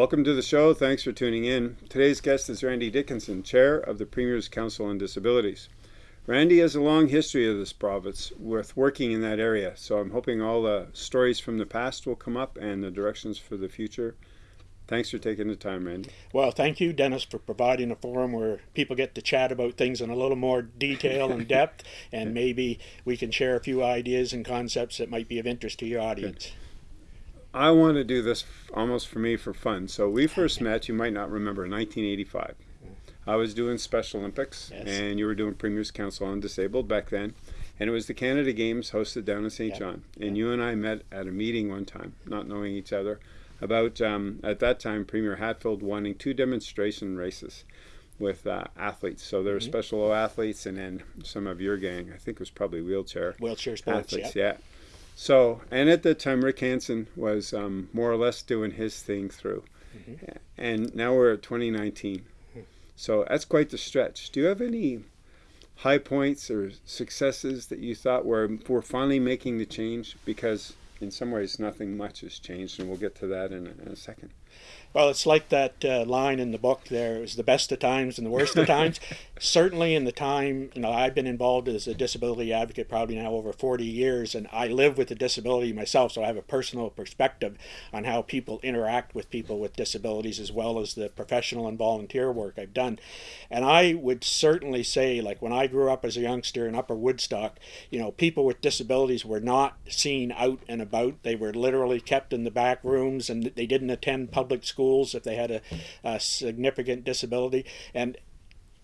Welcome to the show. Thanks for tuning in. Today's guest is Randy Dickinson, Chair of the Premier's Council on Disabilities. Randy has a long history of this province with working in that area, so I'm hoping all the stories from the past will come up and the directions for the future. Thanks for taking the time, Randy. Well, thank you, Dennis, for providing a forum where people get to chat about things in a little more detail and depth, and maybe we can share a few ideas and concepts that might be of interest to your audience. Good. I want to do this almost for me for fun. So we first met, you might not remember, 1985. I was doing Special Olympics, yes. and you were doing Premier's Council on Disabled back then. And it was the Canada Games hosted down in Saint John. And you and I met at a meeting one time, not knowing each other, about, um, at that time, Premier Hatfield wanting two demonstration races with uh, athletes. So there were mm -hmm. special O athletes and then some of your gang, I think it was probably wheelchair. Wheelchair sports, athletes, yeah. So, and at that time, Rick Hansen was um, more or less doing his thing through. Mm -hmm. And now we're at 2019. Mm-hmm. So that's quite the stretch. Do you have any high points or successes that you thought were, were finally making the change? Because in some ways, nothing much has changed, and we'll get to that in a, in a second. Well, it's like that uh, line in the book there. It was the best of times and the worst of times. Certainly in the time, you know, I've been involved as a disability advocate probably now over 40 years, and I live with a disability myself, so I have a personal perspective on how people interact with people with disabilities as well as the professional and volunteer work I've done. And I would certainly say, like when I grew up as a youngster in Upper Woodstock, you know, people with disabilities were not seen out and about. They were literally kept in the back rooms and they didn't attend public schools schools if they had a, a significant disability. And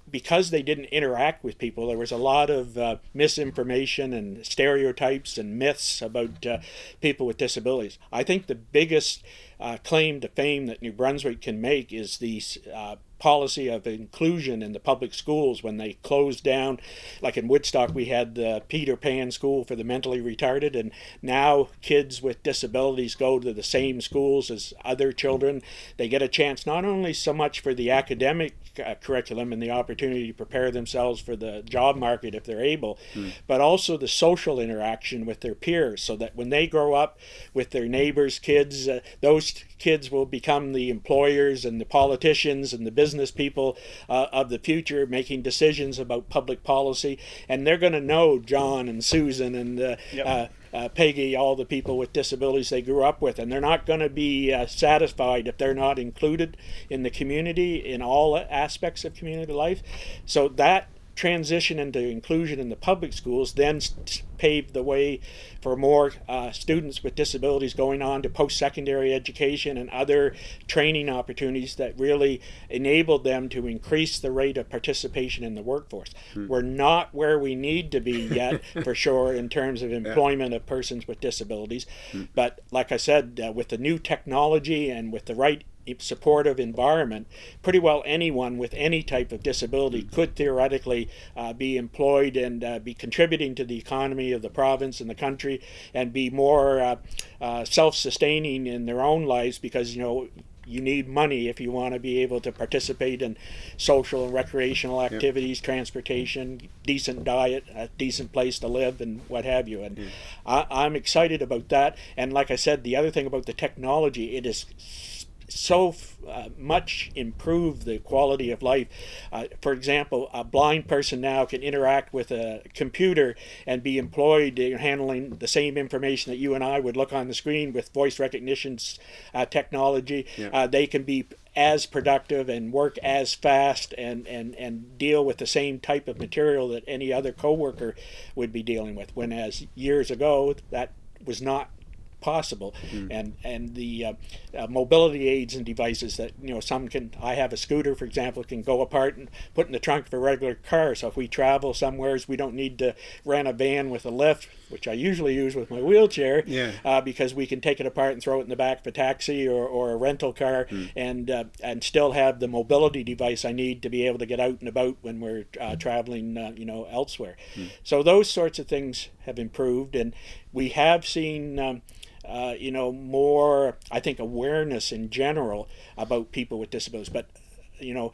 because they didn't interact with people, there was a lot of uh, misinformation and stereotypes and myths about uh, people with disabilities. I think the biggest uh, claim to fame that New Brunswick can make is the uh, policy of inclusion in the public schools when they closed down. Like in Woodstock, we had the Peter Pan School for the mentally retarded, and now kids with disabilities go to the same schools as other children. They get a chance not only so much for the academic uh, curriculum and the opportunity to prepare themselves for the job market if they're able, mm. but also the social interaction with their peers so that when they grow up with their neighbors' kids, uh, those kids will become the employers and the politicians and the business people uh, of the future making decisions about public policy. And they're going to know John and Susan and uh, yep. Uh, uh, Peggy, all the people with disabilities they grew up with, and they're not going to be uh, satisfied if they're not included in the community in all aspects of community life. So that transition into inclusion in the public schools then paved the way for more uh, students with disabilities going on to post-secondary education and other training opportunities that really enabled them to increase the rate of participation in the workforce. Hmm. We're not where we need to be yet, for sure, in terms of employment yeah. of persons with disabilities. Hmm. But like I said, uh, with the new technology and with the right supportive environment, pretty well anyone with any type of disability could theoretically uh, be employed and uh, be contributing to the economy of the province and the country and be more uh, uh self-sustaining in their own lives because, you know, you need money if you want to be able to participate in social and recreational activities, yep. transportation, decent diet, a decent place to live, and what have you. And I, am excited about that. And like I said, the other thing about the technology, it is so uh, much improve the quality of life. Uh, for example, a blind person now can interact with a computer and be employed in handling the same information that you and I would look on the screen with voice recognition uh, technology. Yeah. Uh, they can be as productive and work as fast and, and, and deal with the same type of material that any other coworker would be dealing with. When as years ago, that was not possible. Mm. And and the uh, uh, mobility aids and devices that you know some can. I have a scooter, for example, can go apart and put in the trunk of a regular car. So if we travel somewheres, we don't need to rent a van with a lift, which I usually use with my wheelchair. Yeah. Uh, because we can take it apart and throw it in the back of a taxi or, or a rental car, mm. and uh, and still have the mobility device I need to be able to get out and about when we're uh, traveling, uh, you know, elsewhere. Mm. So those sorts of things have improved, and we have seen. Um, uh, you know, more, I think, awareness in general about people with disabilities. But, you know,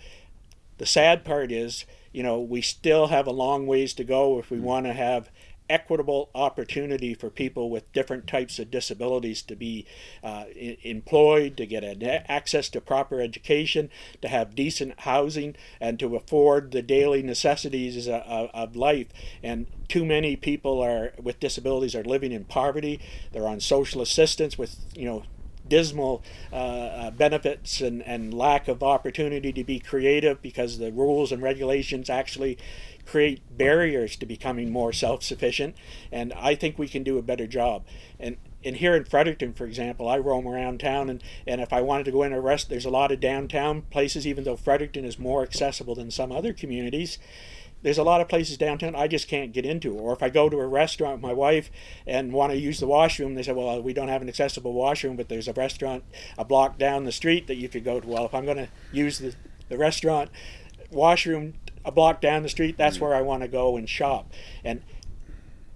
the sad part is, you know, we still have a long ways to go if we mm. want to have equitable opportunity for people with different types of disabilities to be uh, employed, to get access to proper education, to have decent housing, and to afford the daily necessities of, of life. And too many people are with disabilities are living in poverty. They're on social assistance with you know dismal uh, uh, benefits and, and lack of opportunity to be creative because the rules and regulations actually create barriers to becoming more self-sufficient and I think we can do a better job and and here in Fredericton for example I roam around town and and if I wanted to go in a rest there's a lot of downtown places even though Fredericton is more accessible than some other communities there's a lot of places downtown I just can't get into. Or if I go to a restaurant with my wife and want to use the washroom, they say, well, we don't have an accessible washroom, but there's a restaurant a block down the street that you could go to. Well, if I'm going to use the, the restaurant washroom a block down the street, that's where I want to go and shop. And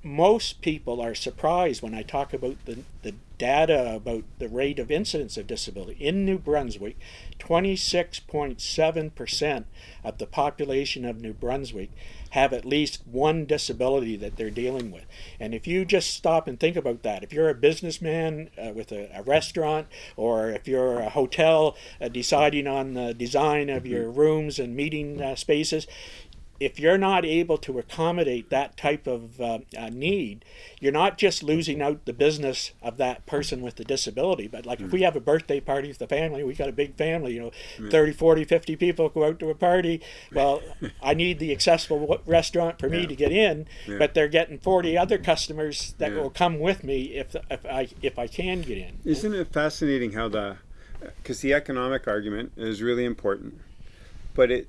most people are surprised when I talk about the, the data about the rate of incidence of disability. In New Brunswick, 26.7% of the population of New Brunswick have at least one disability that they're dealing with. And if you just stop and think about that, if you're a businessman uh, with a, a, restaurant, or if you're a hotel uh, deciding on the design of your rooms and meeting uh, spaces, if you're not able to accommodate that type of uh, uh, need, you're not just losing out the business of that person with the disability, but like mm. if we have a birthday party with the family, we got a big family, you know, mm. 30, 40, 50 people go out to a party. Well, I need the accessible restaurant for me yeah. to get in, yeah. but they're getting 40 other customers that yeah. will come with me if, if I if I can get in. Isn't it fascinating how the because the economic argument is really important, but it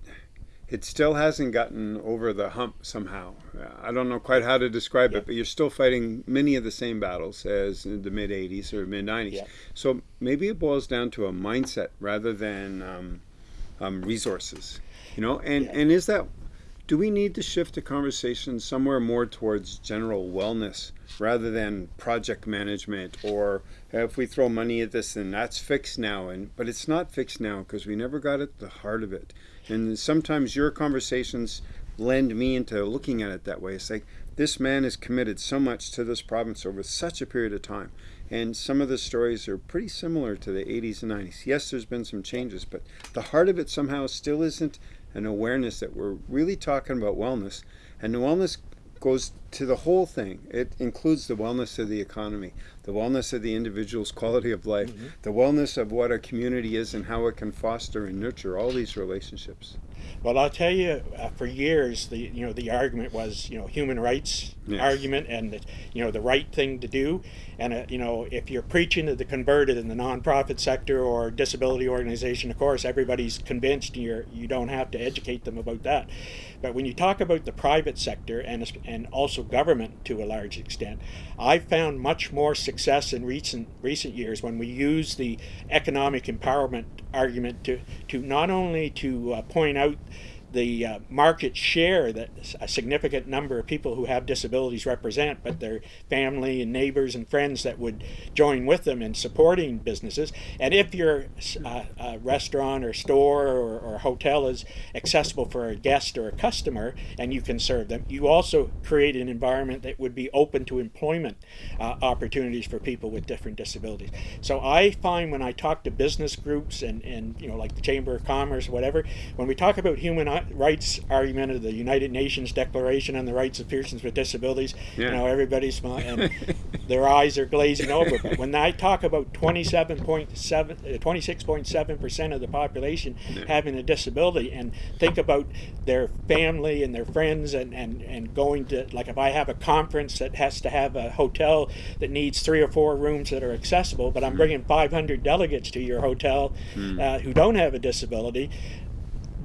it still hasn't gotten over the hump somehow. I don't know quite how to describe yeah. it, but you're still fighting many of the same battles as in the mid 80s or mid 90s. Yeah. So maybe it boils down to a mindset rather than um, um, resources. You know, and, yeah. and is that, do we need to shift the conversation somewhere more towards general wellness rather than project management or if we throw money at this then that's fixed now and but it's not fixed now because we never got at the heart of it and sometimes your conversations lend me into looking at it that way. It's like this man has committed so much to this province over such a period of time. And some of the stories are pretty similar to the 80s and 90s. Yes, there's been some changes, but the heart of it somehow still isn't an awareness that we're really talking about wellness. And the wellness goes to the whole thing. It includes the wellness of the economy, the wellness of the individual's quality of life, mm -hmm. the wellness of what a community is and how it can foster and nurture all these relationships. Well, I'll tell you, uh, for years, the you know the argument was you know human rights yes. argument and the, you know the right thing to do, and uh, you know if you're preaching to the converted in the nonprofit sector or disability organization, of course everybody's convinced you're you don't have to educate them about that, but when you talk about the private sector and and also government to a large extent, I've found much more success in recent recent years when we use the economic empowerment argument to to not only to uh, point out the uh, market share that a significant number of people who have disabilities represent, but their family and neighbors and friends that would join with them in supporting businesses. And if your uh, uh, restaurant or store or, or, hotel is accessible for a guest or a customer and you can serve them, you also create an environment that would be open to employment uh, opportunities for people with different disabilities. So I find when I talk to business groups and, and you know like the Chamber of Commerce, whatever, when we talk about human rights argument of the United Nations Declaration on the Rights of Persons with Disabilities. Yeah. You know, everybody's smiling, and their eyes are glazing over. But when I talk about 27.7, 26.7 percent of the population yeah. having a disability, and think about their family and their friends, and, and and going to like if I have a conference that has to have a hotel that needs three or four rooms that are accessible, but I'm mm. bringing 500 delegates to your hotel mm. uh, who don't have a disability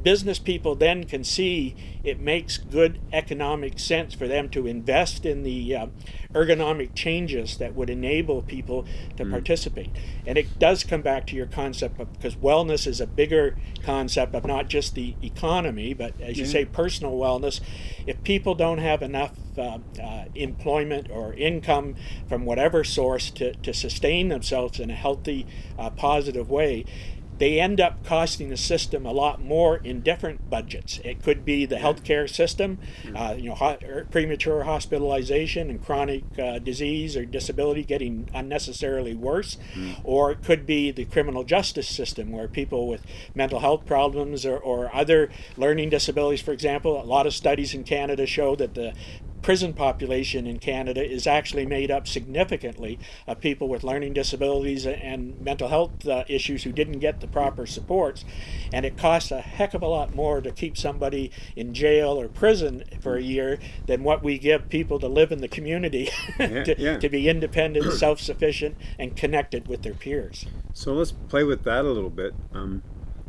business people then can see it makes good economic sense for them to invest in the uh, ergonomic changes that would enable people to mm. participate. And it does come back to your concept of because wellness is a bigger concept of not just the economy, but as you say, personal wellness. If people don't have enough uh, uh, employment or income from whatever source to, to sustain themselves in a healthy, uh, positive way, they end up costing the system a lot more in different budgets. It could be the healthcare system, uh, you know, ho- er, premature hospitalization and chronic uh, disease or disability getting unnecessarily worse, or it could be the criminal justice system where people with mental health problems or, or other learning disabilities, for example, a lot of studies in Canada show that the prison population in Canada is actually made up significantly of people with learning disabilities and mental health uh, issues who didn't get the proper supports. And it costs a heck of a lot more to keep somebody in jail or prison for a year than what we give people to live in the community Yeah, to, yeah. to be independent, self sufficient, and connected with their peers. So let's play with that a little bit. Um,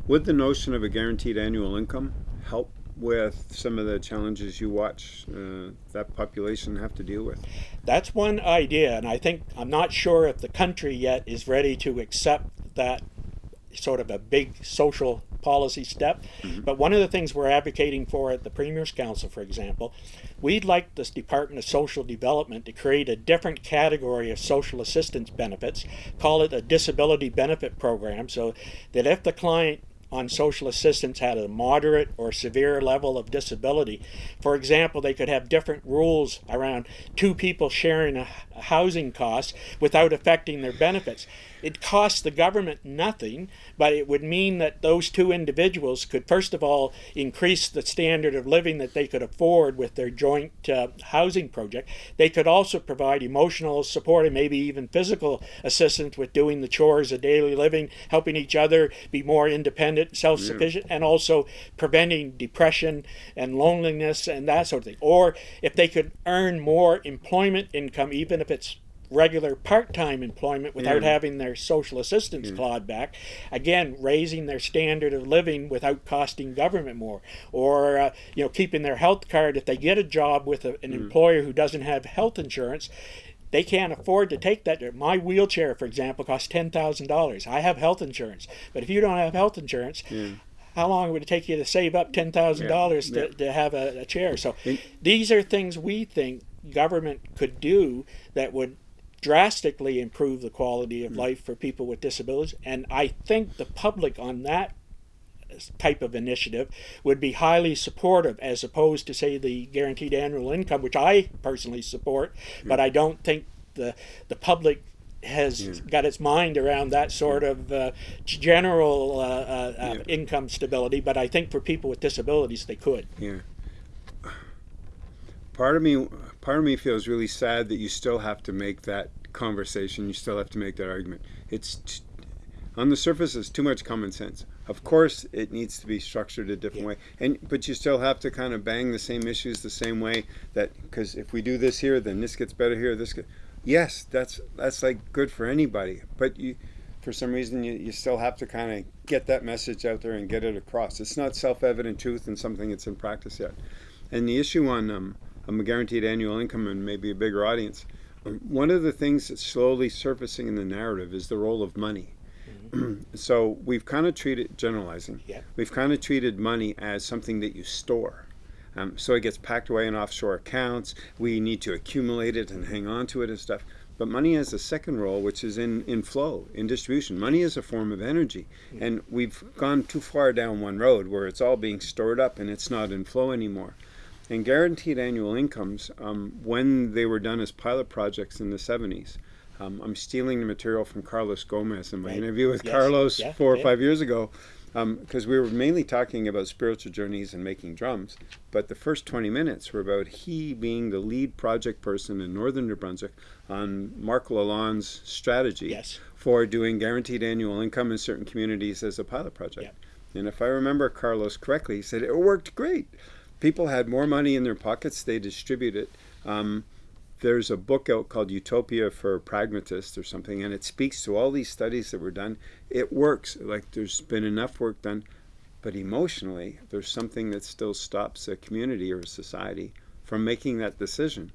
would the notion of a guaranteed annual income help with some of the challenges you watch uh, that population have to deal with? That's one idea, and I think I'm not sure if the country yet is ready to accept that sort of a big social policy step. But one of the things we're advocating for at the Premier's Council, for example, we'd like this Department of Social Development to create a different category of social assistance benefits, call it a disability benefit program, so that if the client on social assistance had a moderate or severe level of disability. For example, they could have different rules around two people sharing a housing cost without affecting their benefits. It costs the government nothing, but it would mean that those two individuals could, first of all, increase the standard of living that they could afford with their joint uh, housing project. They could also provide emotional support and maybe even physical assistance with doing the chores of daily living, helping each other be more independent, self sufficient, and also preventing depression and loneliness and that sort of thing. Or if they could earn more employment income, even if it's regular part-time employment without Yeah. having their social assistance mm. clawed back again raising their standard of living without costing government more or uh, you know keeping their health card if they get a job with a, an mm. employer who doesn't have health insurance they can't afford to take that. My wheelchair, for example, costs ten thousand dollars. I have health insurance, but if you don't have health insurance, how long would it take you to save up ten thousand dollars Yeah, to, to have a, a chair? So these are things we think government could do that would drastically improve the quality of life for people with disabilities. And I think the public on that type of initiative would be highly supportive as opposed to say the guaranteed annual income which I personally support but I don't think the the public has got its mind around that sort of uh, general uh, uh, uh, Yeah. income stability but I think for people with disabilities they could Yeah. Part of me, part of me feels really sad that you still have to make that conversation. You still have to make that argument. It's t- on the surface, it's too much common sense. Of course, it needs to be structured a different Yeah. way, and but you still have to kind of bang the same issues the same way. That because if we do this here, then this gets better here. This, get, yes, that's that's like good for anybody. But you, for some reason, you, you still have to kind of get that message out there and get it across. It's not self-evident truth and something that's in practice yet. And the issue on um, um, a guaranteed annual income and maybe a bigger audience, one of the things that's slowly surfacing in the narrative is the role of money. so we've kind of treated, generalizing, Yeah. we've kind of treated money as something that you store. Um, so it gets packed away in offshore accounts. We need to accumulate it and hang on to it and stuff. But money has a second role, which is in, in flow, in distribution. Money is a form of energy. And we've gone too far down one road where it's all being stored up and it's not in flow anymore. And guaranteed annual incomes, um, when they were done as pilot projects in the 70s, um, I'm stealing the material from Carlos Gomez in my Right. interview with Yes. Carlos Yeah, four or yeah. five years ago, because we were mainly talking about spiritual journeys and making drums. But the first 20 minutes were about he being the lead project person in northern New Brunswick on Marc Lalonde's strategy Yes. for doing guaranteed annual income in certain communities as a pilot project. And if I remember Carlos correctly, he said it worked great. People had more money in their pockets, they distribute it. Um, there's a book out called Utopia for Pragmatists or something, and it speaks to all these studies that were done. It works. Like there's been enough work done, but emotionally, there's something that still stops a community or a society from making that decision.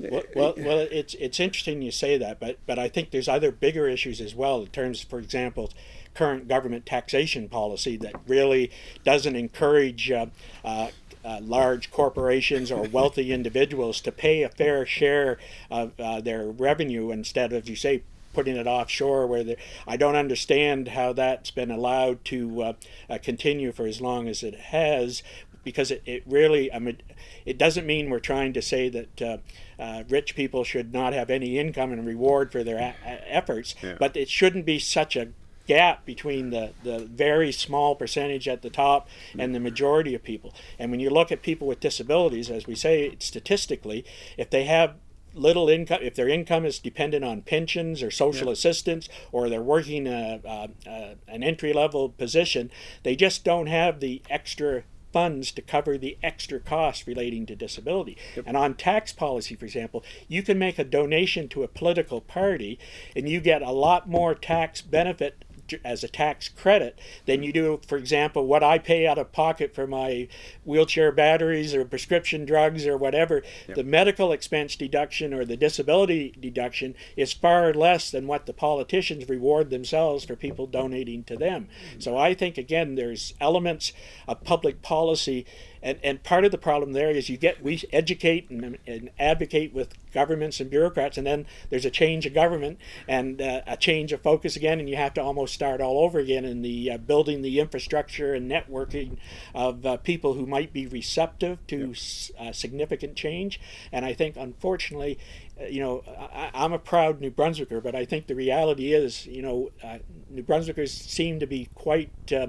Well, well, well, it's it's interesting you say that, but but I think there's other bigger issues as well in terms, for example, current government taxation policy that really doesn't encourage uh, uh, uh, large corporations or wealthy individuals to pay a fair share of uh, their revenue instead of, you say, putting it offshore where the, I don't understand how that's been allowed to uh, uh, continue for as long as it has because it, it really I mean it doesn't mean we're trying to say that uh, uh, rich people should not have any income and reward for their a- efforts Yeah. but it shouldn't be such a gap between the, the very small percentage at the top and the majority of people. And when you look at people with disabilities, as we say statistically, if they have little income, if their income is dependent on pensions or social assistance, or they're working a, a, a, an entry level position, they just don't have the extra funds to cover the extra costs relating to disability. And on tax policy, for example, you can make a donation to a political party and you get a lot more tax benefit as a tax credit than you do, for example, what I pay out of pocket for my wheelchair batteries or prescription drugs or whatever. The medical expense deduction or the disability deduction is far less than what the politicians reward themselves for people donating to them. Hmm. So I think, again, there's elements of public policy and, and part of the problem there is you get we educate and, and advocate with governments and bureaucrats and then there's a change of government and uh, a change of focus again and you have to almost start all over again in the uh, building the infrastructure and networking of uh, people who might be receptive to s- uh, significant change. And i think unfortunately uh, you know, I, I'm a proud New Brunswicker, but I think the reality is, you know, uh, New Brunswickers seem to be quite uh,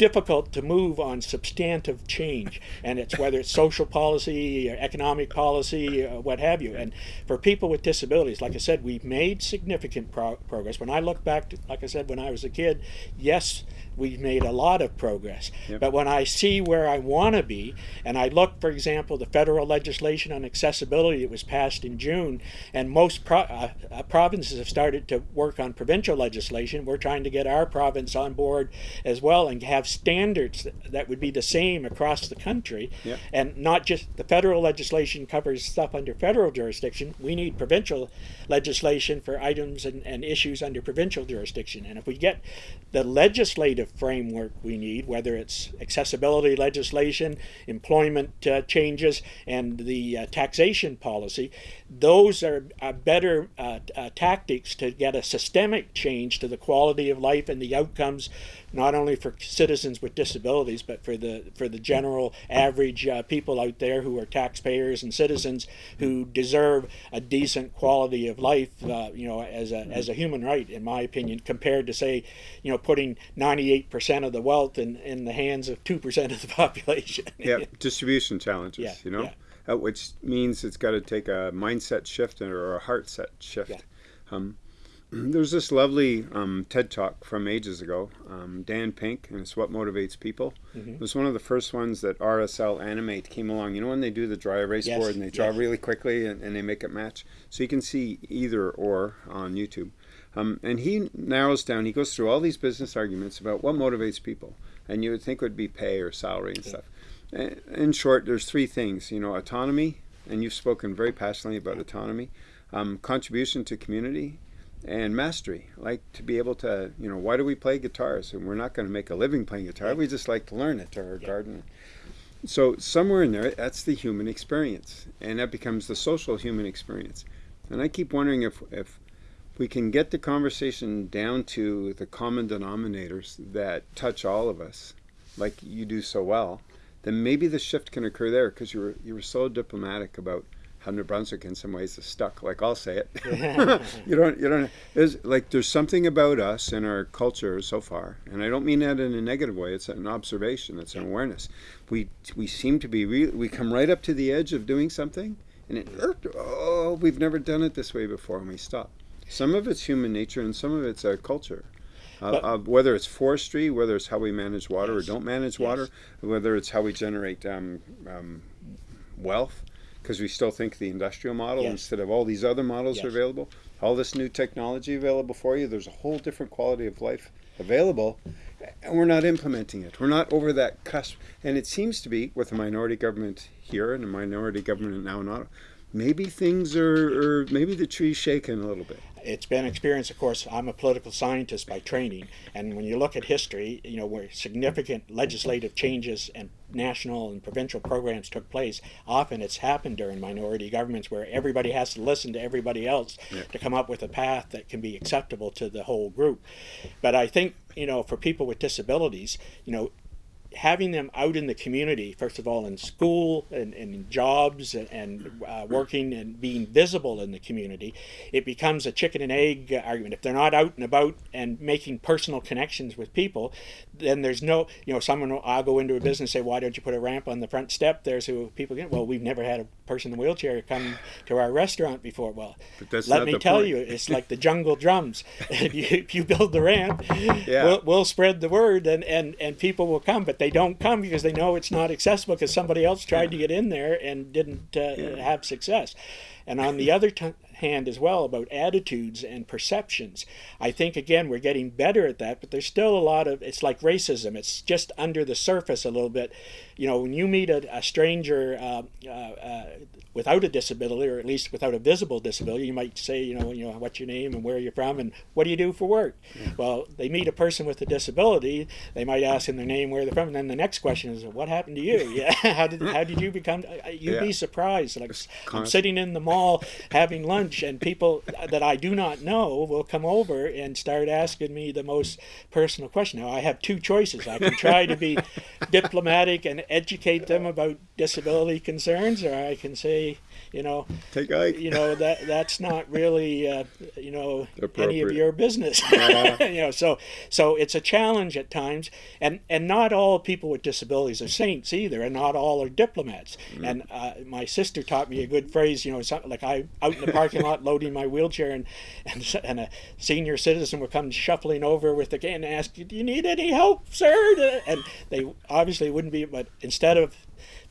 difficult to move on substantive change, and it's whether it's social policy, or economic policy, or what have you. And for people with disabilities, like I said, we've made significant pro- progress. When I look back, to, like I said, when I was a kid, yes, we've made a lot of progress. Yep. But when I see where I want to be, and I look, for example, the federal legislation on accessibility that was passed in June, and most pro- uh, uh, provinces have started to work on provincial legislation. We're trying to get our province on board as well and have standards that, that would be the same across the country, Yep. and not just the federal legislation covers stuff under federal jurisdiction. We need provincial legislation for items and, and issues under provincial jurisdiction. And if we get the legislative framework we need, whether it's accessibility legislation, employment uh, changes, and the uh, taxation policy, those are, are better uh, uh, tactics to get a systemic change to the quality of life and the outcomes, not only for citizens with disabilities, but for the for the general average uh, people out there who are taxpayers and citizens who deserve a decent quality of life, uh, you know, as a as a human right, in my opinion, compared to say, you know, putting ninety eight percent of the wealth in in the hands of two percent of the population. yeah, distribution challenges, Yeah, you know, yeah. uh, which means it's got to take a mindset shift or a heart set shift. Yeah. Um, there's this lovely um, TED talk from ages ago, um, Dan Pink, and it's what motivates people. Mm-hmm. It was one of the first ones that RSA Animate came along. You know when they do the dry erase Yes, board and they draw yes. really quickly and, and they make it match, so you can see either or on YouTube. Um, and he narrows down. He goes through all these business arguments about what motivates people, and you would think would be pay or salary and stuff. In short, there's three things. You know, autonomy, and you've spoken very passionately about autonomy, um, contribution to community, and mastery. Like to be able to, you know, why do we play guitars? And we're not going to make a living playing guitar. We just like to learn it or Yeah. garden. So somewhere in there, that's the human experience, and that becomes the social human experience. And I keep wondering if if we can get the conversation down to the common denominators that touch all of us, like you do so well, then maybe the shift can occur there because you were you were so diplomatic about how New Brunswick in some ways is stuck. Like I'll say it, you don't you don't. There's like there's something about us and our culture so far, and I don't mean that in a negative way. It's an observation. It's an awareness. We we seem to be re- we come right up to the edge of doing something, and it oh we've never done it this way before, and we stop. Some of it's human nature, and some of it's our culture. Uh, uh, whether it's forestry, whether it's how we manage water Yes. or don't manage Yes. water, whether it's how we generate um, um, wealth, because we still think the industrial model Yes. instead of all these other models are available. All this new technology available for you. There's a whole different quality of life available, and we're not implementing it. We're not over that cusp. And it seems to be with a minority government here and a minority government now in Ottawa. Maybe things are, or maybe the tree's shaken a little bit. it's been experience of course i'm a political scientist by training and when you look at history you know where significant legislative changes and national and provincial programs took place, often it's happened during minority governments where everybody has to listen to everybody else Yeah. to come up with a path that can be acceptable to the whole group. But I think, you know, for people with disabilities, you know, having them out in the community, first of all, in school and, and in jobs and, and uh, working and being visible in the community, it becomes a chicken and egg argument. If they're not out and about and making personal connections with people, then there's no, you know, someone will, I'll go into a business and say, why don't you put a ramp on the front step there so people can, well, we've never had a person in a wheelchair come to our restaurant before. Well, let me tell point. you, it's like the jungle drums. if, you, if you build the ramp, Yeah. we'll, we'll spread the word and, and, and people will come, but they don't come because they know it's not accessible because somebody else tried to get in there and didn't uh, have success. And on the other hand, as well, about attitudes and perceptions, I think again we're getting better at that, but there's still a lot of it's like racism. It's just under the surface a little bit. You know, when you meet a, a stranger uh, uh, uh, without a disability, or at least without a visible disability, you might say, you know, you know, what's your name and where are you're from and what do you do for work? Well, they meet a person with a disability, they might ask them their name, where they're from, and then the next question is, what happened to you? Yeah, how did how did you become? You'd Yeah. be surprised. Like I'm sitting in the mall having lunch, and people that I do not know will come over and start asking me the most personal question. Now I have two choices. I can try to be diplomatic and educate them about disability concerns, or I can say, you know, Take Ike. you know that that's not really uh, you know any of your business Yeah. you know so so it's a challenge at times and and not all people with disabilities are saints either and not all are diplomats Mm. and uh, my sister taught me a good phrase you know something like i out in the parking lot loading my wheelchair and and, and a senior citizen would come shuffling over with the cane and ask do you need any help sir and they obviously wouldn't be but instead of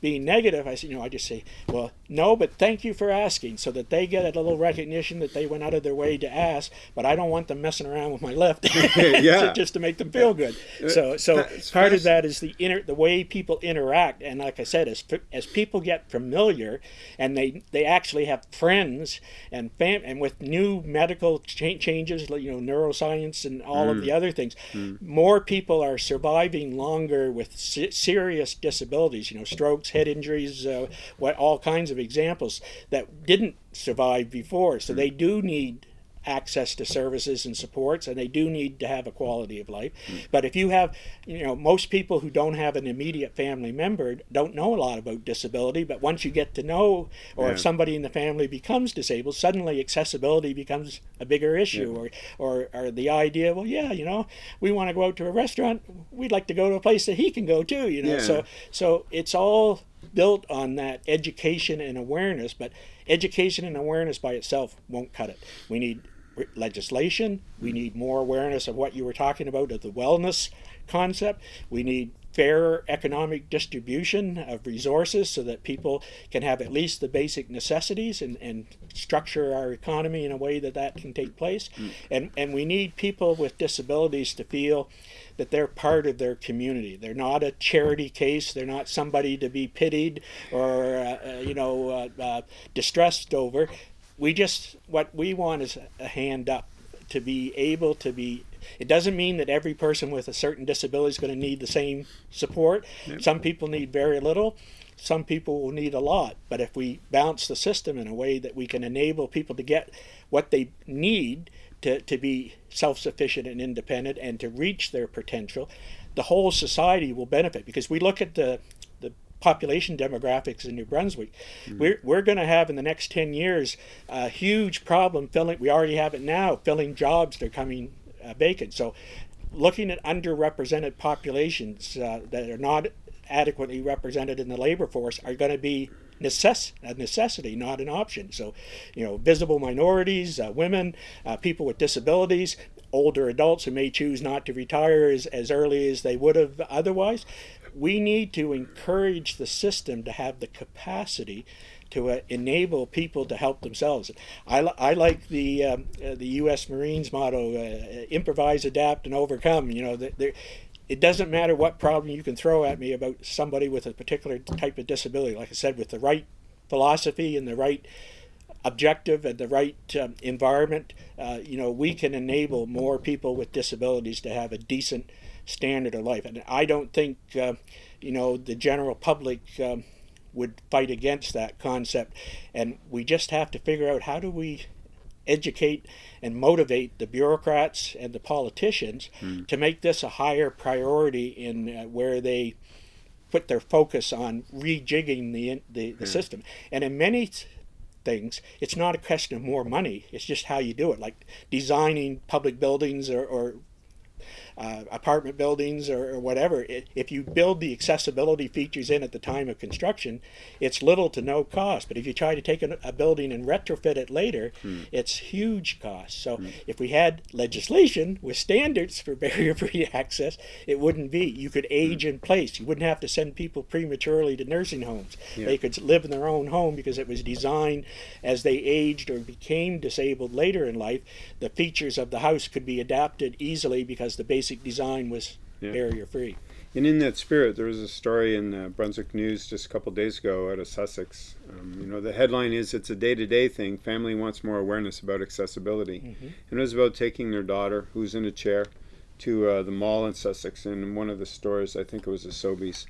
being negative, I say, you know, I just say, well, no, but thank you for asking, so that they get a little recognition that they went out of their way to ask. But I don't want them messing around with my left, Yeah. just to make them feel good. So, so That's part of that is the inner, the way people interact, and like I said, as as people get familiar, and they they actually have friends and fam, and with new medical cha- changes, like, you know, neuroscience and all of mm. the other things, mm. more people are surviving longer with se- serious disabilities. You know, strokes, head injuries, uh, what all kinds of examples that didn't survive before. So they do need access to services and supports and they do need to have a quality of life but if you have you know most people who don't have an immediate family member don't know a lot about disability but once you get to know or Yeah. if somebody in the family becomes disabled suddenly accessibility becomes a bigger issue or, or or the idea well yeah you know we want to go out to a restaurant we'd like to go to a place that he can go too you know Yeah. so so it's all built on that education and awareness, but education and awareness by itself won't cut it. We need legislation. We need more awareness of what you were talking about of the wellness concept. We need fairer economic distribution of resources so that people can have at least the basic necessities and, and structure our economy in a way that that can take place. And, and we need people with disabilities to feel that they're part of their community. They're not a charity case. They're not somebody to be pitied or uh, uh, you know uh, uh, distressed over. We just what we want is a hand up to be able to be. It doesn't mean that every person with a certain disability is going to need the same support. Some people need very little. Some people will need a lot. But if we balance the system in a way that we can enable people to get what they need to, to be self sufficient and independent and to reach their potential, the whole society will benefit. Because we look at the population demographics in New Brunswick, we're, we're going to have in the next 10 years a huge problem filling, we already have it now, filling jobs that are coming uh, vacant. So looking at underrepresented populations uh, that are not adequately represented in the labor force are going to be necess- a necessity, not an option. So, you know, visible minorities, uh, women, uh, people with disabilities, older adults who may choose not to retire as, as early as they would have otherwise. We need to encourage the system to have the capacity to uh, enable people to help themselves. I, li- I like the um, uh, the U.S. Marines motto: uh, improvise, adapt, and overcome. You know, it doesn't matter what problem you can throw at me about somebody with a particular type of disability. Like I said, with the right philosophy and the right objective and the right um, environment, uh, you know, we can enable more people with disabilities to have a decent standard of life. And I don't think, uh, you know, the general public um, would fight against that concept. And we just have to figure out how do we educate and motivate the bureaucrats and the politicians mm. to make this a higher priority in uh, where they put their focus on rejigging the the, the system. And in many things, it's not a question of more money. It's just how you do it, like designing public buildings or, or uh, apartment buildings or, or whatever, it, if you build the accessibility features in at the time of construction, it's little to no cost. But if you try to take a, a building and retrofit it later, hmm. it's huge cost. So hmm. if we had legislation with standards for barrier-free access, it wouldn't be. You could age hmm. in place. You wouldn't have to send people prematurely to nursing homes. Yeah. They could live in their own home because it was designed as they aged or became disabled later in life. The features of the house could be adapted easily because the basic basic design was yeah. barrier free. And in that spirit, there was a story in the Brunswick News just a couple days ago out of Sussex. Um, you know, the headline is "It's a day-to-day thing. Family wants more awareness about accessibility," mm -hmm. and it was about taking their daughter, who's in a chair, to uh, the mall in Sussex. And in one of the stores, I think it was a Sobeys,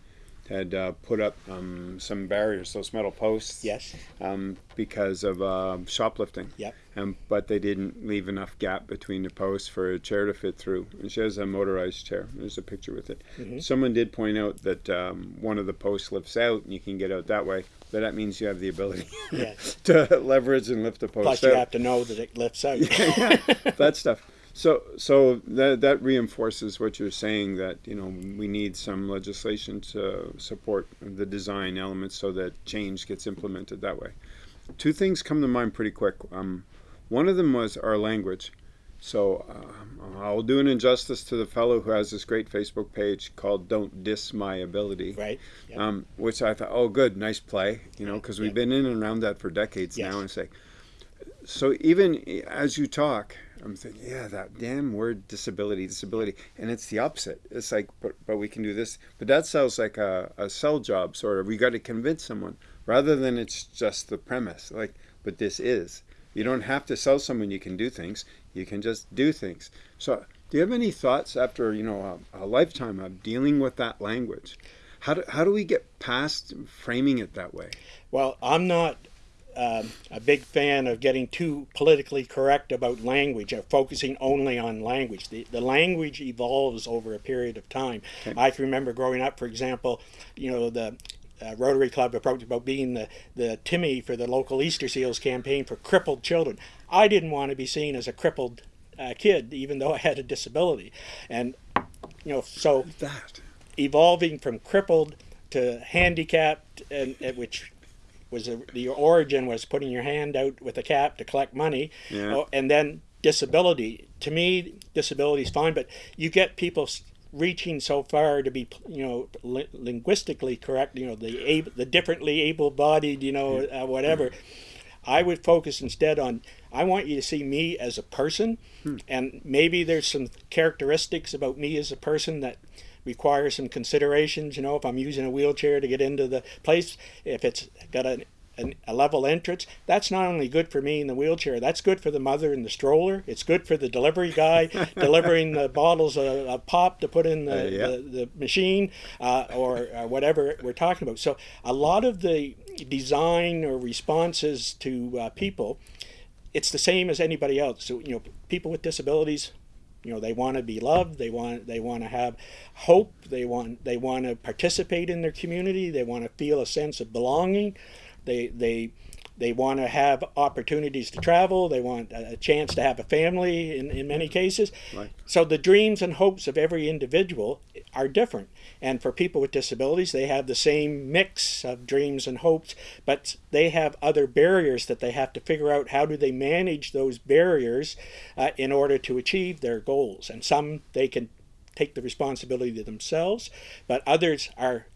had uh, put up um, some barriers, those metal posts. Yes. Um, because of uh, shoplifting. Yep. Um, but they didn't leave enough gap between the posts for a chair to fit through. And she has a motorized chair. There's a picture with it. Mm -hmm. Someone did point out that um, one of the posts lifts out, and you can get out that way. But that means you have the ability yes. to leverage and lift the post. Plus, you have to know that it lifts out. yeah, yeah, that stuff. So, so that that reinforces what you're saying that you know we need some legislation to support the design elements so that change gets implemented that way. Two things come to mind pretty quick. Um, one of them was our language. So uh, I'll do an injustice to the fellow who has this great Facebook page called "Don't Diss My Ability," right? Yep. Um, which I thought, oh, good, nice play, you know, because we've yep. been in and around that for decades yes. now, and say. So even as you talk, I'm thinking, yeah, that damn word disability, disability. And it's the opposite. It's like, but, but we can do this. But that sounds like a, a sell job sort of. We got to convince someone rather than it's just the premise. Like, but this is. You don't have to sell someone you can do things. You can just do things. So do you have any thoughts after, you know, a, a lifetime of dealing with that language? How do, how do we get past framing it that way? Well, I'm not um, a big fan of getting too politically correct about language, of focusing only on language. The, the language evolves over a period of time. Okay. I can remember growing up, for example, you know, the uh, Rotary Club approached about being the, the Timmy for the local Easter Seals campaign for crippled children. I didn't want to be seen as a crippled uh, kid, even though I had a disability. And, you know, so that evolving from crippled to handicapped, and, and which was a, the origin was putting your hand out with a cap to collect money, yeah. Oh, and then disability. To me, disability is fine, but you get people reaching so far to be, you know, li linguistically correct. You know, the able, the differently able-bodied, you know, uh, whatever. I would focus instead on I want you to see me as a person, hmm. and maybe there's some characteristics about me as a person that require some considerations. You know, if I'm using a wheelchair to get into the place, if it's got a, a, a level entrance, that's not only good for me in the wheelchair, that's good for the mother in the stroller. It's good for the delivery guy delivering the bottles of, of, pop to put in the, uh, yeah. the, the, machine uh, or uh, whatever we're talking about. So a lot of the design or responses to uh, people, it's the same as anybody else. So, you know, people with disabilities, you know they want to be loved. They want they want to have hope. They want they want to participate in their community. They want to feel a sense of belonging. They they they want to have opportunities to travel they want a chance to have a family in, in many cases right. so the dreams and hopes of every individual are different and for people with disabilities, they have the same mix of dreams and hopes, but they have other barriers that they have to figure out how do they manage those barriers uh, in order to achieve their goals. And some they can take the responsibility to themselves, but others are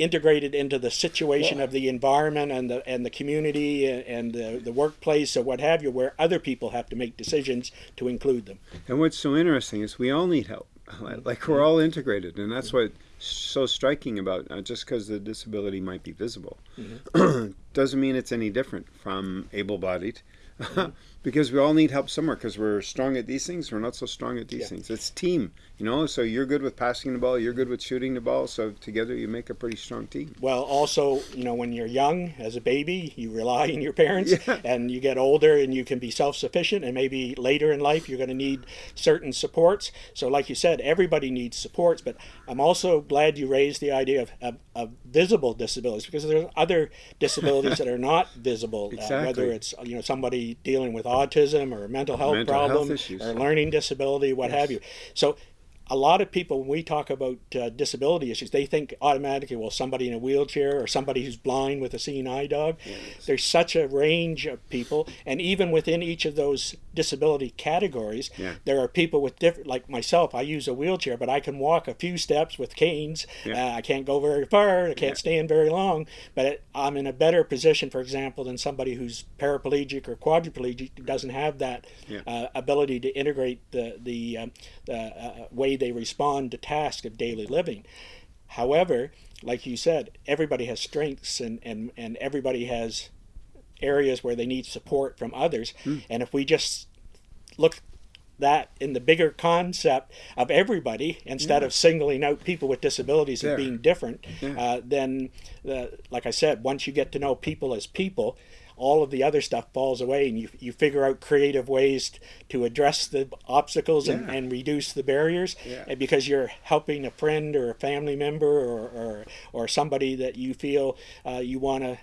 integrated into the situation yeah. of the environment and the and the community and the, the workplace or what have you, where other people have to make decisions to include them. And what's so interesting is we all need help. Like we're all integrated, and that's what so striking about uh, just because the disability might be visible mm -hmm. doesn't mean it's any different from able-bodied mm -hmm. because we all need help somewhere because we're strong at these things we're not so strong at these Yeah. things it's team you know so you're good with passing the ball you're good with shooting the ball so together you make a pretty strong team Well, also, you know, when you're young as a baby, you rely on your parents, Yeah. and you get older and you can be self sufficient, and maybe later in life you're going to need certain supports. So, like you said, everybody needs supports, but I'm also glad you raised the idea of, of, of visible disabilities because there's other disabilities that are not visible, uh, whether it's, you know, somebody dealing with autism or a mental health Mental problem issues. or learning disability, what have you. So, a lot of people when we talk about uh, disability issues they think automatically well somebody in a wheelchair or somebody who's blind with a seeing eye dog there's such a range of people and even within each of those disability categories Yeah. there are people with different like myself i use a wheelchair but i can walk a few steps with canes Yeah. uh, i can't go very far i can't Yeah. stand very long but it, i'm in a better position for example than somebody who's paraplegic or quadriplegic doesn't have that uh, ability to integrate the the um, uh, uh, way they respond to tasks of daily living. However, like you said, everybody has strengths and, and, and everybody has areas where they need support from others. And if we just look that in the bigger concept of everybody instead of singling out people with disabilities and being different, Yeah. uh, then, uh, like I said, once you get to know people as people, all of the other stuff falls away and you, you figure out creative ways to address the obstacles and, and reduce the barriers Yeah. and because you're helping a friend or a family member or, or, or somebody that you feel uh, you want to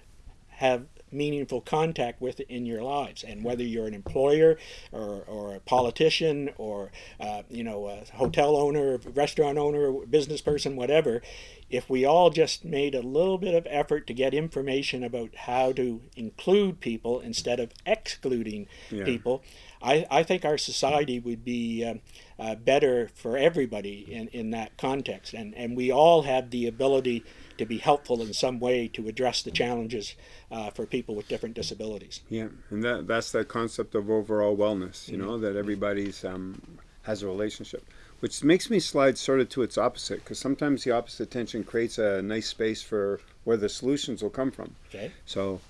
have meaningful contact with in your lives and whether you're an employer or, or a politician or uh, you know a hotel owner restaurant owner business person whatever if we all just made a little bit of effort to get information about how to include people instead of excluding Yeah. people I, I think our society would be um, uh, better for everybody in, in that context and, and we all have the ability to be helpful in some way to address the challenges uh, for people with different disabilities. Yeah, and that that's the concept of overall wellness. You know that everybody's um, has a relationship, which makes me slide sort of to its opposite because sometimes the opposite tension creates a nice space for where the solutions will come from. Okay. So,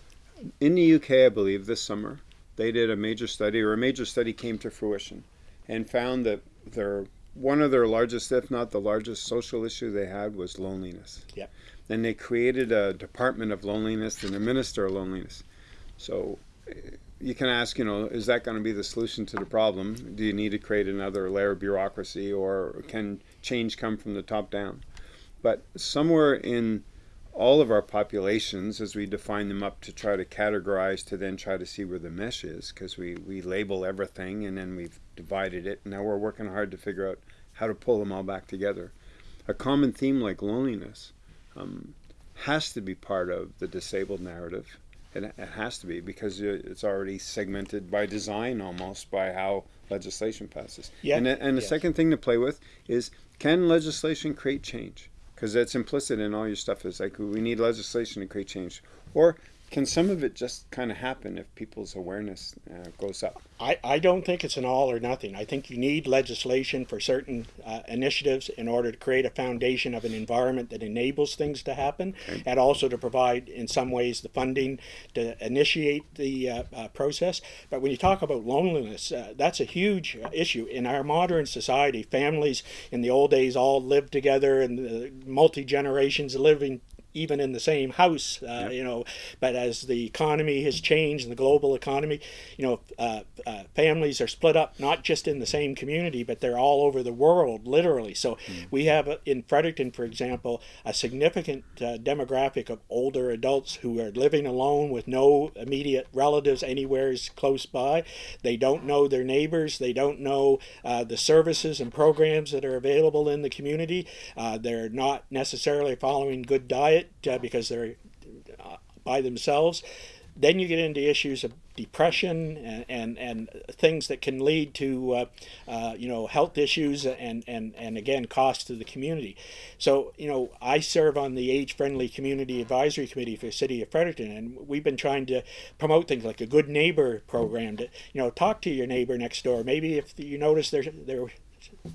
in the UK, I believe this summer they did a major study, or a major study came to fruition, and found that their one of their largest, if not the largest, social issue they had was loneliness. Yep. And they created a department of loneliness and a minister of loneliness. So eh, you can ask, you know, is that going to be the solution to the problem? Do you need to create another layer of bureaucracy, or can change come from the top down? But somewhere in all of our populations, as we define them up to try to categorize, to then try to see where the mesh is, because we, we label everything and then we've divided it. Now we're working hard to figure out how to pull them all back together. A common theme like loneliness um, has to be part of the disabled narrative. It, it has to be because it's already segmented by design almost by how legislation passes. Yeah. And, the- and the Yes. second thing to play with is can legislation create change? Because that's implicit in all your stuff is like we need legislation to create change. Or can some of it just kind of happen if people's awareness uh, goes up? I, I don't think it's an all or nothing. I think you need legislation for certain uh, initiatives in order to create a foundation of an environment that enables things to happen and also to provide, in some ways, the funding to initiate the uh, uh, process. But when you talk about loneliness, uh, that's a huge issue. In our modern society, families in the old days all lived together and multi generations living even in the same house, uh, you know. But as the economy has changed and the global economy, you know, uh, uh, families are split up not just in the same community, but they're all over the world, literally. So we have uh, in Fredericton, for example, a significant uh, demographic of older adults who are living alone with no immediate relatives anywhere close by. They don't know their neighbors. They don't know uh, the services and programs that are available in the community. Uh, they're not necessarily following good diet uh, because they're uh, by themselves. Then you get into issues of depression and, and, and things that can lead to uh, uh, you know health issues and, and, and again costs to the community. So you know I serve on the age friendly community advisory committee for the city of Fredericton, and we've been trying to promote things like a good neighbor program to you know talk to your neighbor next door. Maybe if you notice they're they're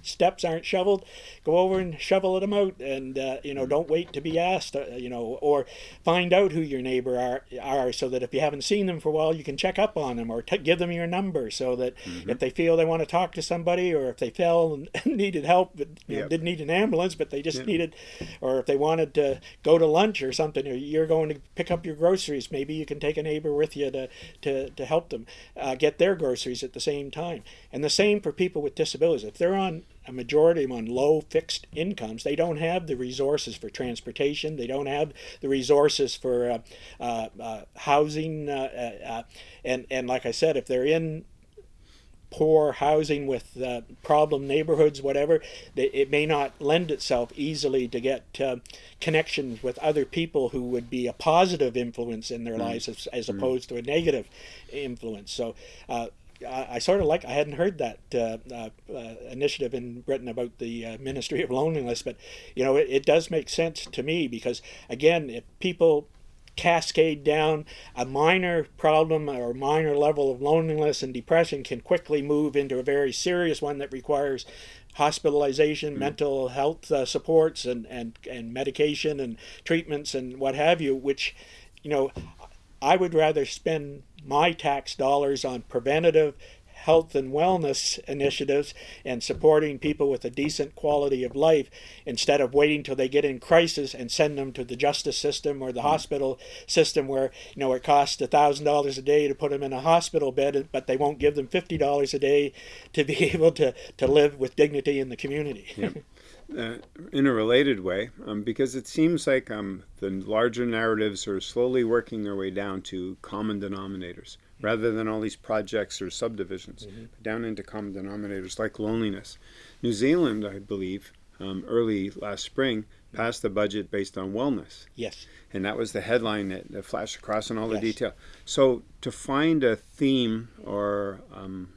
steps aren't shoveled, go over and shovel them out, and uh, you know don't wait to be asked, uh, you know, or find out who your neighbor are are so that if you haven't seen them for a while, you can check up on them or t- give them your number so that Mm-hmm. if they feel they want to talk to somebody or if they fell and needed help, but you know, didn't need an ambulance, but they just Yep. needed, or if they wanted to go to lunch or something, or you're going to pick up your groceries, maybe you can take a neighbor with you to to, to help them uh, get their groceries at the same time. And the same for people with disabilities. If they're on a majority of them on low fixed incomes, they don't have the resources for transportation. They don't have the resources for uh, uh, uh, housing. Uh, uh, uh, and and like I said, if they're in poor housing with uh, problem neighborhoods, whatever, that it may not lend itself easily to get connections with other people who would be a positive influence in their lives as, as opposed to a negative influence. So. I, I sort of like. I hadn't heard that uh, uh, uh, initiative in Britain about the uh, Ministry of Loneliness, but you know it, it does make sense to me because again, if people cascade down a minor problem or minor level of loneliness and depression can quickly move into a very serious one that requires hospitalization, mental health uh, supports, and, and, and medication and treatments and what have you, which, you know, I would rather spend my tax dollars on preventative health and wellness initiatives and supporting people with a decent quality of life instead of waiting till they get in crisis and send them to the justice system or the mm-hmm. hospital system where you know it costs a thousand dollars a day to put them in a hospital bed but they won't give them fifty dollars a day to be able to, to live with dignity in the community Yep. uh, in a related way, um, because it seems like um, the larger narratives are slowly working their way down to common denominators rather than all these projects or subdivisions, down into common denominators like loneliness. New Zealand, I believe, um, early last spring, passed a budget based on wellness. yes And that was the headline that, that flashed across in all the detail. So to find a theme or um,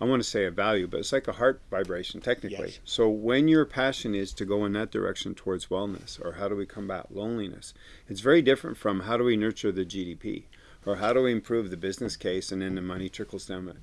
I want to say a value, but it's like a heart vibration technically. Yes. So when your passion is to go in that direction towards wellness or how do we combat loneliness, it's very different from how do we nurture the GDP or how do we improve the business case and then the money trickles down.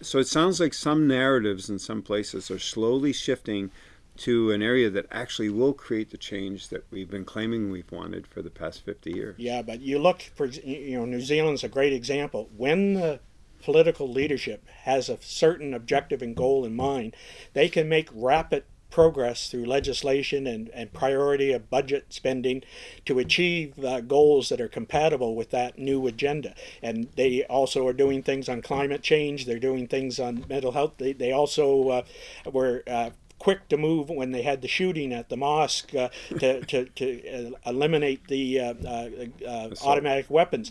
So it sounds like some narratives in some places are slowly shifting to an area that actually will create the change that we've been claiming we've wanted for the past 50 years. Yeah, but you look for you know New Zealand's a great example. When the political leadership has a certain objective and goal in mind, they can make rapid progress through legislation and, and priority of budget spending to achieve uh, goals that are compatible with that new agenda. And they also are doing things on climate change, they're doing things on mental health. They, they also uh, were uh, quick to move when they had the shooting at the mosque uh, to, to, to uh, eliminate the uh, uh, uh, automatic weapons.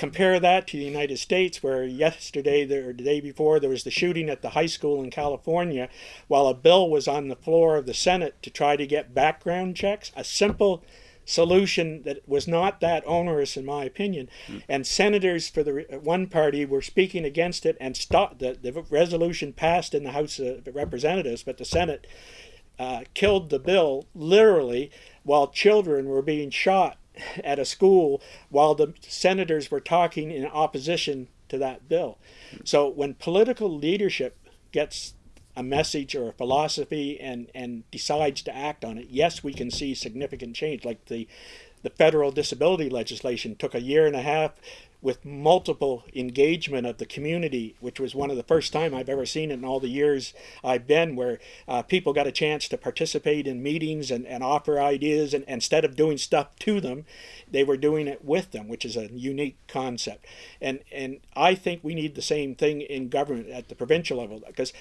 Compare that to the United States, where yesterday or the day before there was the shooting at the high school in California, while a bill was on the floor of the Senate to try to get background checks. A simple solution that was not that onerous, in my opinion. And senators for the one party were speaking against it, and stopped the, the resolution passed in the House of Representatives, but the Senate uh, killed the bill literally while children were being shot at a school while the senators were talking in opposition to that bill. So when political leadership gets a message or a philosophy and, and decides to act on it, yes, we can see significant change. Like the the federal disability legislation took a year and a half with multiple engagement of the community, which was one of the first time I've ever seen it in all the years I've been, where uh, people got a chance to participate in meetings and, and offer ideas, and instead of doing stuff to them, they were doing it with them, which is a unique concept. And and I think we need the same thing in government at the provincial level because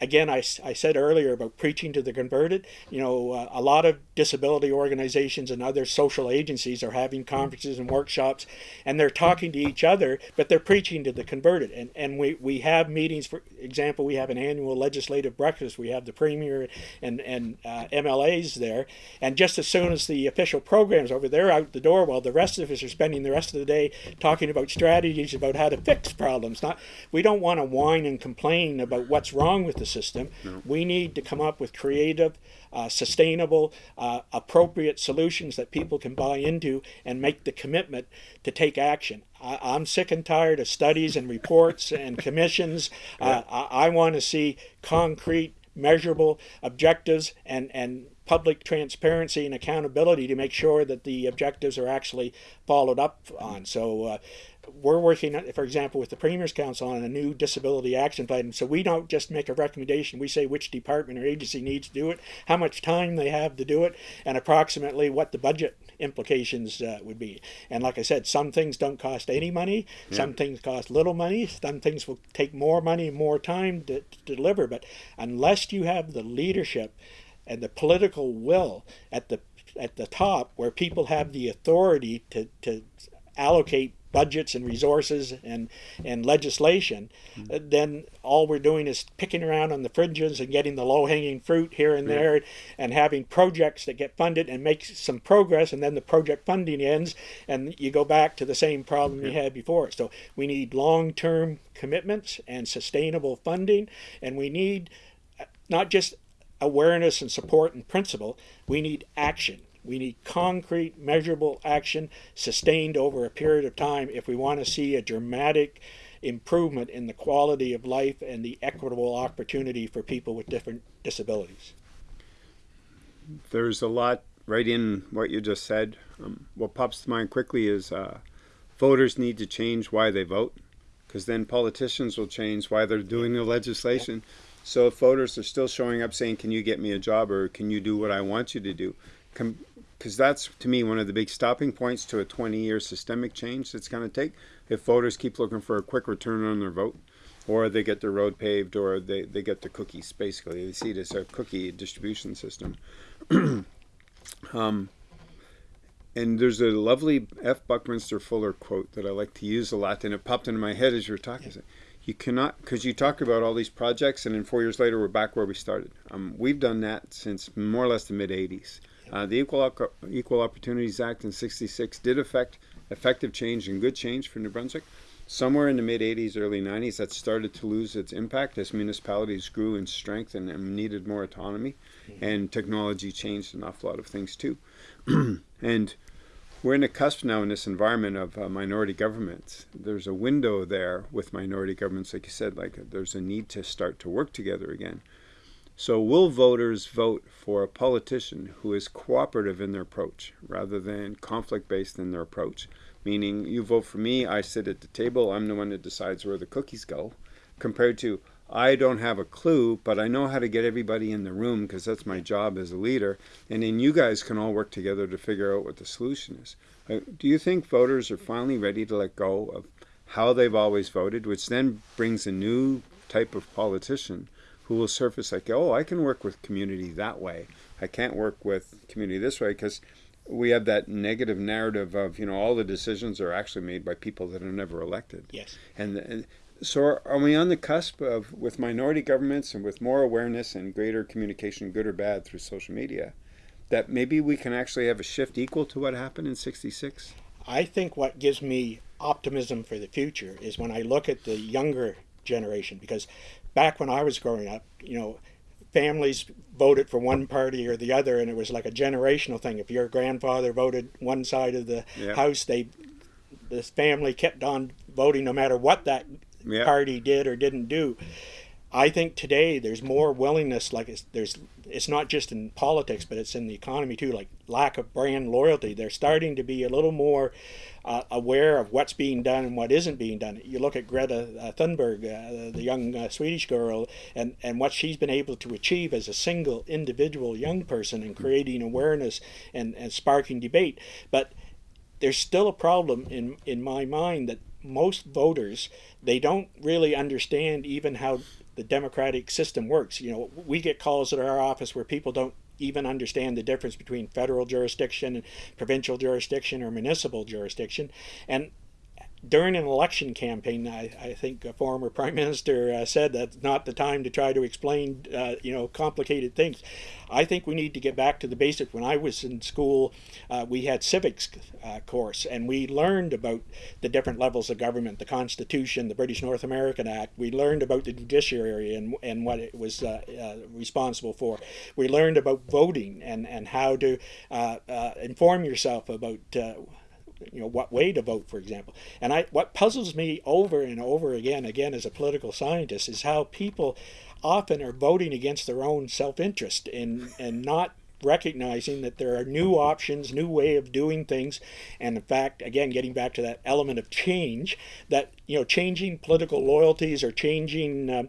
again, I said earlier about preaching to the converted. You know, uh, a lot of disability organizations and other social agencies are having conferences and workshops, and they're talking to each other, but they're preaching to the converted. And and we, we have meetings. For example, we have an annual legislative breakfast. We have the premier and and uh, MLAs there, and just as soon as the official programs over, they're out the door while the rest of us are spending the rest of the day talking about strategies about how to fix problems. Not we don't want to whine and complain about what's wrong with the system. We need to come up with creative, uh, sustainable, uh, appropriate solutions that people can buy into and make the commitment to take action. I, I'm sick and tired of studies and reports and commissions. Uh, I, I want to see concrete measurable objectives and, and public transparency and accountability to make sure that the objectives are actually followed up on. So uh, we're working, for example, with the Premier's Council on a new disability action plan. So we don't just make a recommendation. We say which department or agency needs to do it, how much time they have to do it, and approximately what the budget implications uh, would be. And like I said, some things don't cost any money. Yeah. Some things cost little money. Some things will take more money, more time to, to deliver. But unless you have the leadership and the political will at the at the top, where people have the authority to, to allocate budgets and resources and and legislation, mm-hmm. then all we're doing is picking around on the fringes and getting the low hanging fruit here and there, and having projects that get funded and make some progress, and then the project funding ends, and you go back to the same problem you had before. So we need long term commitments and sustainable funding, and we need uh, not just awareness and support and principle. We need action we need concrete, measurable action sustained over a period of time if we want to see a dramatic improvement in the quality of life and the equitable opportunity for people with different disabilities. There's a lot right in what you just said. Um, what pops to mind quickly is uh, voters need to change why they vote, because then politicians will change why they're doing the legislation. So if voters are still showing up saying, "Can you get me a job?" or "Can you do what I want you to do?" Because that's to me one of the big stopping points to a 20-year systemic change that's going to take if voters keep looking for a quick return on their vote or they get their road paved or they, they get the cookies basically they see it as a cookie distribution system um, and there's a lovely F. Buckminster Fuller quote that I like to use a lot, and it popped into my head as you were talking. Yeah. You cannot, because you talk about all these projects, and then four years later we're back where we started. Um, we've done that since more or less the mid 80s. Uh, the Equal, Equal Opportunities Act in 66 did affect effective change and good change for New Brunswick. Somewhere in the mid 80s, early 90s, that started to lose its impact as municipalities grew in strength and, and needed more autonomy. Mm-hmm. And technology changed an awful lot of things too. and we're in a cusp now in this environment of uh, minority governments. There's a window there with minority governments, like you said, like there's a need to start to work together again. So will voters vote for a politician who is cooperative in their approach rather than conflict-based in their approach? Meaning you vote for me, I sit at the table, I'm the one that decides where the cookies go, compared to I don't have a clue, but I know how to get everybody in the room because that's my job as a leader. And then you guys can all work together to figure out what the solution is. Uh, do you think voters are finally ready to let go of how they've always voted, which then brings a new type of politician who will surface like, oh, I can work with community that way. I can't work with community this way because we have that negative narrative of, you know, all the decisions are actually made by people that are never elected. Yes. And, and so are we on the cusp of, with minority governments and with more awareness and greater communication, good or bad, through social media, that maybe we can actually have a shift equal to what happened in 66? I think what gives me optimism for the future is when I look at the younger generation because back when I was growing up, you know, families voted for one party or the other, and it was like a generational thing. If your grandfather voted one side of the yep. house, they this family kept on voting no matter what that yep. party did or didn't do. I think today there's more willingness. Like it's, there's, it's not just in politics, but it's in the economy too. Like lack of brand loyalty. They're starting to be a little more uh, aware of what's being done and what isn't being done. You look at Greta uh, Thunberg, uh, the young uh, Swedish girl, and, and what she's been able to achieve as a single individual young person in creating awareness and, and sparking debate. But there's still a problem in, in my mind that most voters, they don't really understand even how the democratic system works. You know, we get calls at our office where people don't even understand the difference between federal jurisdiction and provincial jurisdiction or municipal jurisdiction. And during an election campaign, I, I think a former prime minister uh, said that's not the time to try to explain, uh, you know, complicated things. I think we need to get back to the basics. When I was in school, uh, we had civics uh, course, and we learned about the different levels of government, the Constitution, the British North American Act. We learned about the judiciary and, and what it was uh, uh, responsible for. We learned about voting and, and how to inform yourself about you know what way to vote for example and i what puzzles me over and over again again as a political scientist is how people often are voting against their own self-interest and and not recognizing that there are new options, new way of doing things, and in fact, again, getting back to that element of change, that you know, changing political loyalties or changing. Uh,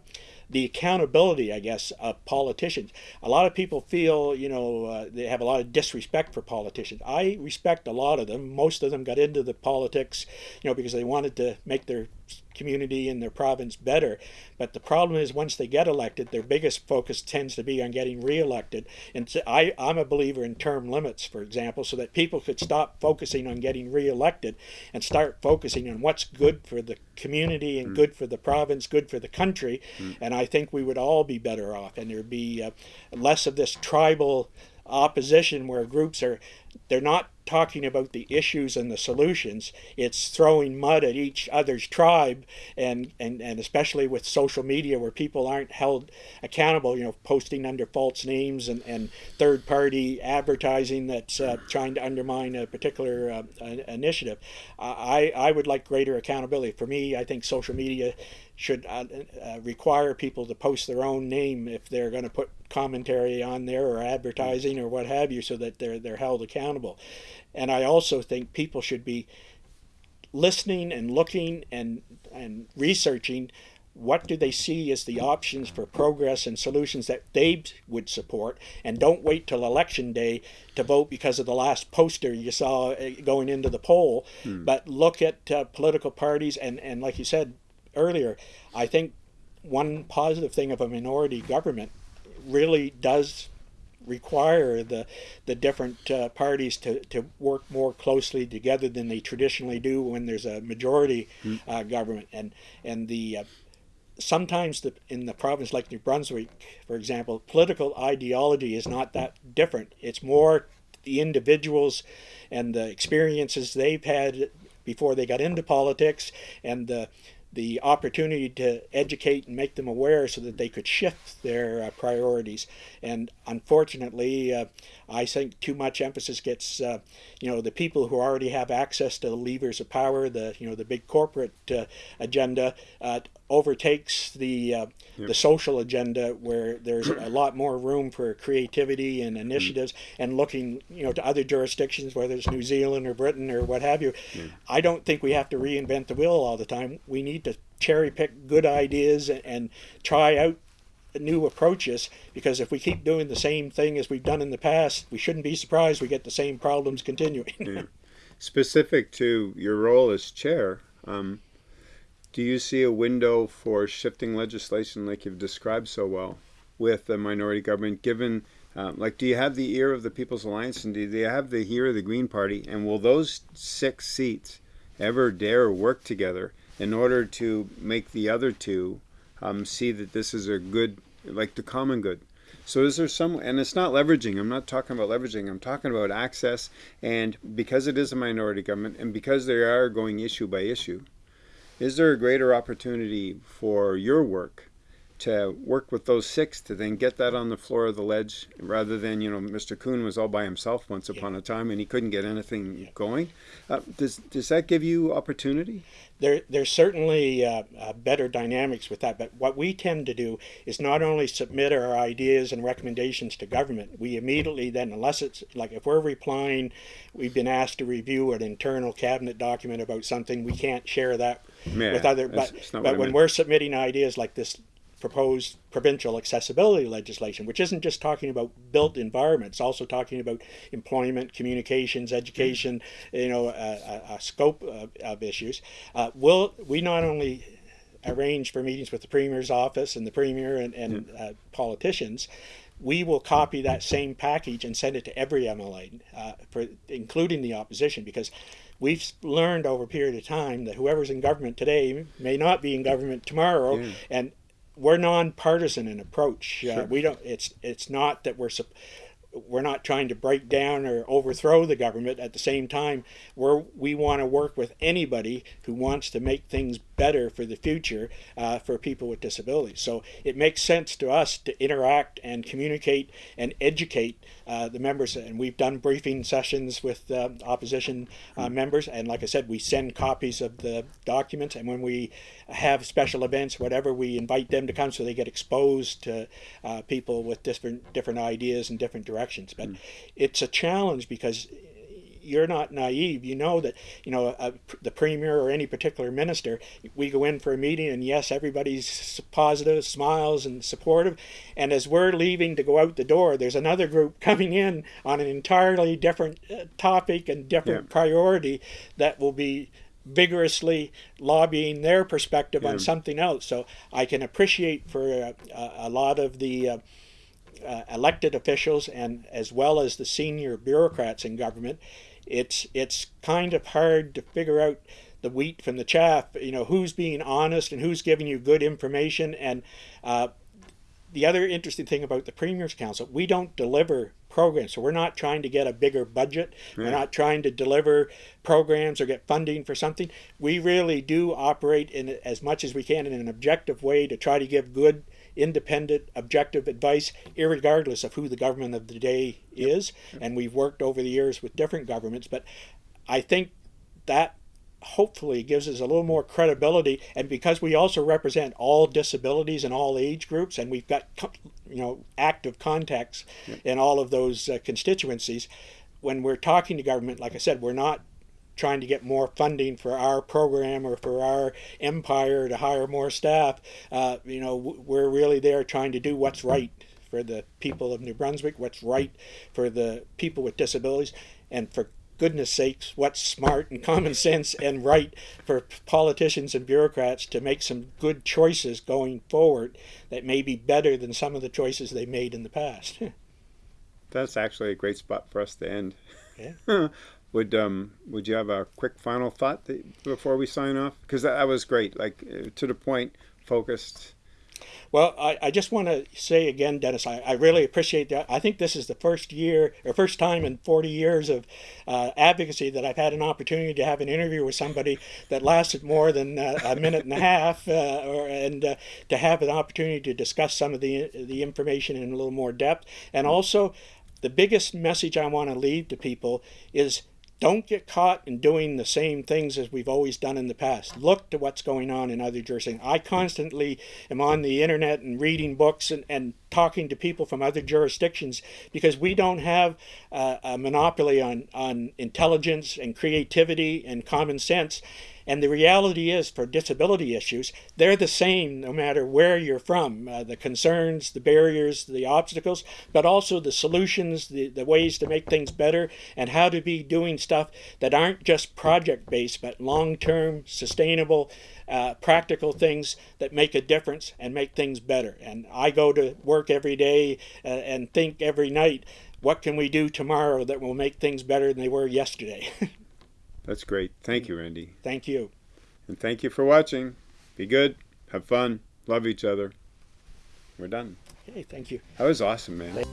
the accountability, I guess, of politicians. A lot of people feel, you know, uh, they have a lot of disrespect for politicians. I respect a lot of them. Most of them got into the politics, you know, because they wanted to make their community and their province better. But the problem is, once they get elected, their biggest focus tends to be on getting reelected. And so I, I'm a believer in term limits, for example, so that people could stop focusing on getting reelected and start focusing on what's good for the community and mm. good for the province, good for the country. Mm. And I think we would all be better off, and there'd be uh, less of this tribal opposition where groups are they're not talking about the issues and the solutions. It's throwing mud at each other's tribe and, and and especially with social media where people aren't held accountable you know posting under false names and, and third party advertising that's uh, trying to undermine a particular uh, initiative. I, I would like greater accountability. For me I think social media should uh, uh, require people to post their own name if they're going to put commentary on there or advertising or what have you so that they're they're held accountable and I also think people should be listening and looking and and researching what do they see as the options for progress and solutions that they would support and don't wait till election day to vote because of the last poster you saw uh, going into the poll hmm. but look at uh, political parties and and like you said earlier, I think one positive thing of a minority government really does require the the different uh, parties to, to work more closely together than they traditionally do when there's a majority mm. uh, government and and the uh, sometimes the, in the province like New Brunswick for example political ideology is not that different it's more the individuals and the experiences they've had before they got into politics and the the opportunity to educate and make them aware so that they could shift their uh, priorities. And unfortunately, uh, I think too much emphasis gets, uh, you know, the people who already have access to the levers of power, the you know the big corporate uh, agenda, uh, overtakes the uh, yep. the social agenda, where there's a lot more room for creativity and initiatives, mm. and looking you know to other jurisdictions, whether it's New Zealand or Britain or what have you. Mm. I don't think we have to reinvent the wheel all the time. We need to cherry pick good ideas and, and try out new approaches because if we keep doing the same thing as we've done in the past, we shouldn't be surprised we get the same problems continuing. yeah. Specific to your role as chair, um, do you see a window for shifting legislation like you've described so well with the minority government given um, like do you have the ear of the People's Alliance and do they have the ear of the Green Party and will those six seats ever dare work together in order to make the other two um, see that this is a good, like the common good. So is there some, and it's not leveraging, I'm not talking about leveraging, I'm talking about access, and because it is a minority government, and because they are going issue by issue, is there a greater opportunity for your work to work with those six to then get that on the floor of the ledge rather than you know Mr. Coon was all by himself once yeah. upon a time and he couldn't get anything yeah. going. Uh, does does that give you opportunity? There there's certainly uh, uh, better dynamics with that, but what we tend to do is not only submit our ideas and recommendations to government. We immediately then, unless it's like if we're replying, we've been asked to review an internal cabinet document about something, we can't share that yeah, with other. But but when we're submitting ideas like this proposed provincial accessibility legislation, which isn't just talking about built environments, also talking about employment, communications, education, you know, a, a, a scope of, of issues. Uh, will we not only arrange for meetings with the premier's office and the premier and, and uh, politicians, we will copy that same package and send it to every MLA, uh, for, including the opposition, because we've learned over a period of time that whoever's in government today may not be in government tomorrow, yeah. and we're nonpartisan in approach. Uh, we don't. It's it's not that we're we're not trying to break down or overthrow the government. At the same time, we're, we want to work with anybody who wants to make things better for the future uh, for people with disabilities. So it makes sense to us to interact and communicate and educate uh, the members. And we've done briefing sessions with uh, opposition uh, members. And like I said, we send copies of the documents. And when we have special events, whatever, we invite them to come so they get exposed to uh, people with different different ideas and different directions. But mm. it's a challenge because you're not naive. You know that you know a, the premier or any particular minister. We go in for a meeting, and yes, everybody's positive, smiles, and supportive. And as we're leaving to go out the door, there's another group coming in on an entirely different uh, topic and different yeah. priority that will be vigorously lobbying their perspective yeah. on something else. So I can appreciate for a, a lot of the uh, uh, elected officials and as well as the senior bureaucrats in government, it's it's kind of hard to figure out the wheat from the chaff. You know who's being honest and who's giving you good information. And uh, the other interesting thing about the Premier's Council, we don't deliver programs. So we're not trying to get a bigger budget. Yeah. We're not trying to deliver programs or get funding for something. We really do operate in as much as we can in an objective way to try to give good independent, objective advice, regardless of who the government of the day is. Yep. And we've worked over the years with different governments, but I think that hopefully gives us a little more credibility and because we also represent all disabilities and all age groups and we've got you know active contacts yep. in all of those uh, constituencies when we're talking to government like i said we're not trying to get more funding for our program or for our empire to hire more staff. Uh, you know, we're really there trying to do what's right for the people of New Brunswick, what's right for the people with disabilities, and for goodness sakes, what's smart and common sense and right for politicians and bureaucrats to make some good choices going forward that may be better than some of the choices they made in the past. That's actually a great spot for us to end. Yeah. Would um would you have a quick final thought that, before we sign off? Because that, that, was great, like uh, to the point, focused. Well, I, I just want to say again, Dennis, I, I really appreciate that. I think this is the first year or first time in 40 years of uh, advocacy that I've had an opportunity to have an interview with somebody that lasted more than uh, a minute and a half, uh, or, and uh, to have an opportunity to discuss some of the the information in a little more depth. And also, the biggest message I want to leave to people is don't get caught in doing the same things as we've always done in the past. Look to what's going on in other jurisdictions. I constantly am on the internet and reading books and, and talking to people from other jurisdictions because we don't have uh, a monopoly on, on intelligence and creativity and common sense. And the reality is, for disability issues, they're the same no matter where you're from. Uh, the concerns, the barriers, the obstacles, but also the solutions, the, the ways to make things better, and how to be doing stuff that aren't just project based, but long term, sustainable, uh, practical things that make a difference and make things better. And I go to work every day uh, and think every night, what can we do tomorrow that will make things better than they were yesterday? That's great. Thank you, Randy. Thank you. And thank you for watching. Be good. Have fun. Love each other. We're done. Hey, thank you. That was awesome, man.